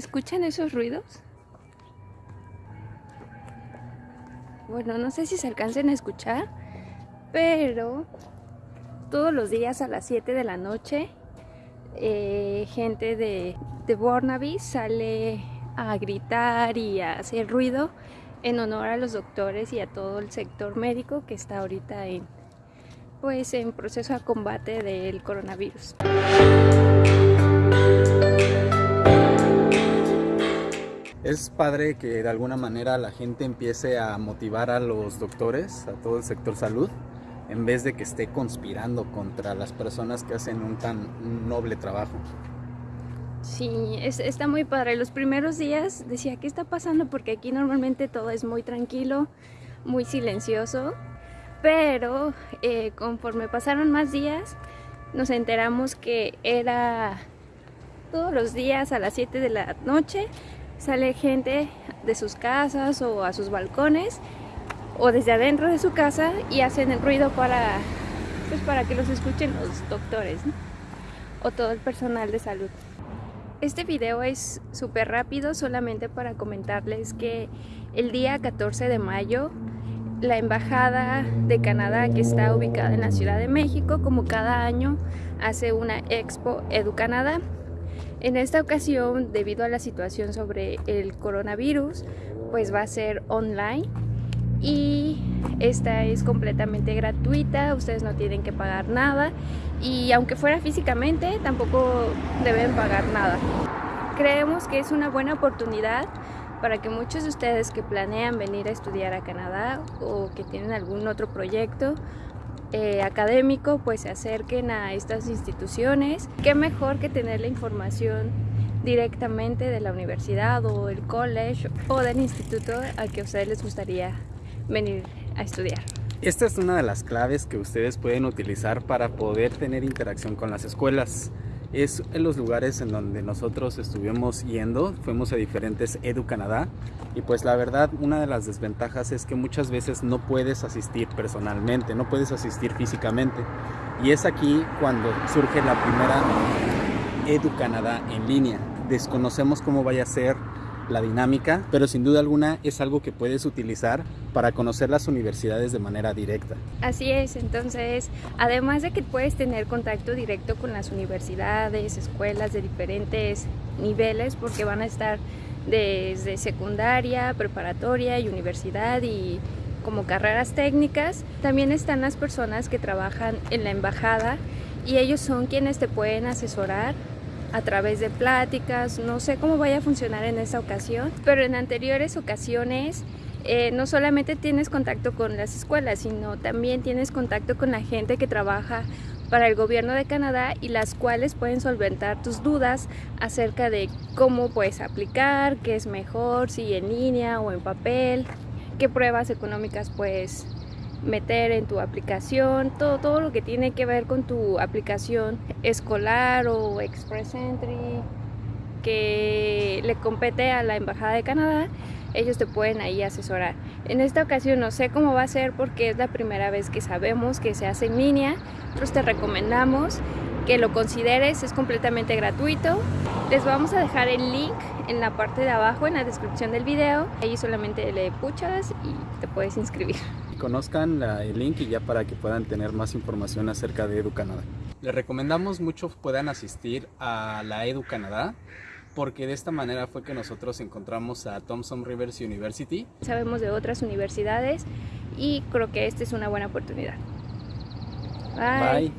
¿Escuchan esos ruidos? Bueno, no sé si se alcancen a escuchar, pero todos los días a las 7 de la noche eh, gente de, de Burnaby sale a gritar y a hacer ruido en honor a los doctores y a todo el sector médico que está ahorita en, pues, en proceso de combate del coronavirus. Es padre que de alguna manera la gente empiece a motivar a los doctores, a todo el sector salud, en vez de que esté conspirando contra las personas que hacen un tan noble trabajo. Sí, está muy padre. Los primeros días decía, ¿qué está pasando? Porque aquí normalmente todo es muy tranquilo, muy silencioso. Pero eh, conforme pasaron más días, nos enteramos que era todos los días a las 7 de la noche sale gente de sus casas o a sus balcones o desde adentro de su casa y hacen el ruido para, pues para que los escuchen los doctores o todo el personal de salud. Este video es súper rápido solamente para comentarles que el día 14 de mayo la Embajada de Canadá que está ubicada en la Ciudad de México como cada año hace una Expo EduCanadá. En esta ocasión debido a la situación sobre el coronavirus pues va a ser online y esta es completamente gratuita, ustedes no tienen que pagar nada y aunque fuera físicamente tampoco deben pagar nada. Creemos que es una buena oportunidad para que muchos de ustedes que planean venir a estudiar a Canadá o que tienen algún otro proyecto eh, académico pues se acerquen a estas instituciones. Qué mejor que tener la información directamente de la universidad o el college o del instituto al que a ustedes les gustaría venir a estudiar. Esta es una de las claves que ustedes pueden utilizar para poder tener interacción con las escuelas. Es en los lugares en donde nosotros estuvimos yendo, fuimos a diferentes Edu Canadá y pues la verdad una de las desventajas es que muchas veces no puedes asistir personalmente, no puedes asistir físicamente y es aquí cuando surge la primera Edu Canadá en línea. Desconocemos cómo vaya a ser la dinámica, pero sin duda alguna es algo que puedes utilizar para conocer las universidades de manera directa. Así es, entonces, además de que puedes tener contacto directo con las universidades, escuelas de diferentes niveles, porque van a estar desde secundaria, preparatoria y universidad y como carreras técnicas, también están las personas que trabajan en la embajada y ellos son quienes te pueden asesorar a través de pláticas, no sé cómo vaya a funcionar en esta ocasión, pero en anteriores ocasiones eh, no solamente tienes contacto con las escuelas, sino también tienes contacto con la gente que trabaja para el gobierno de Canadá y las cuales pueden solventar tus dudas acerca de cómo puedes aplicar, qué es mejor, si en línea o en papel, qué pruebas económicas puedes meter en tu aplicación, todo, todo lo que tiene que ver con tu aplicación escolar o Express Entry que le compete a la Embajada de Canadá, ellos te pueden ahí asesorar. En esta ocasión no sé cómo va a ser porque es la primera vez que sabemos que se hace en línea, nosotros te recomendamos que lo consideres, es completamente gratuito. Les vamos a dejar el link en la parte de abajo, en la descripción del video. Ahí solamente le puchas y te puedes inscribir conozcan el link y ya para que puedan tener más información acerca de Edu Canadá. Les recomendamos mucho puedan asistir a la Edu Canadá porque de esta manera fue que nosotros encontramos a Thompson Rivers University. Sabemos de otras universidades y creo que esta es una buena oportunidad. Bye. Bye.